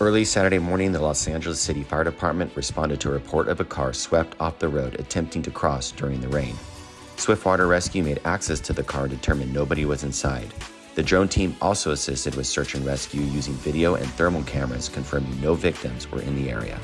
Early Saturday morning, the Los Angeles City Fire Department responded to a report of a car swept off the road attempting to cross during the rain. Swiftwater Rescue made access to the car and determined nobody was inside. The drone team also assisted with search and rescue using video and thermal cameras confirming no victims were in the area.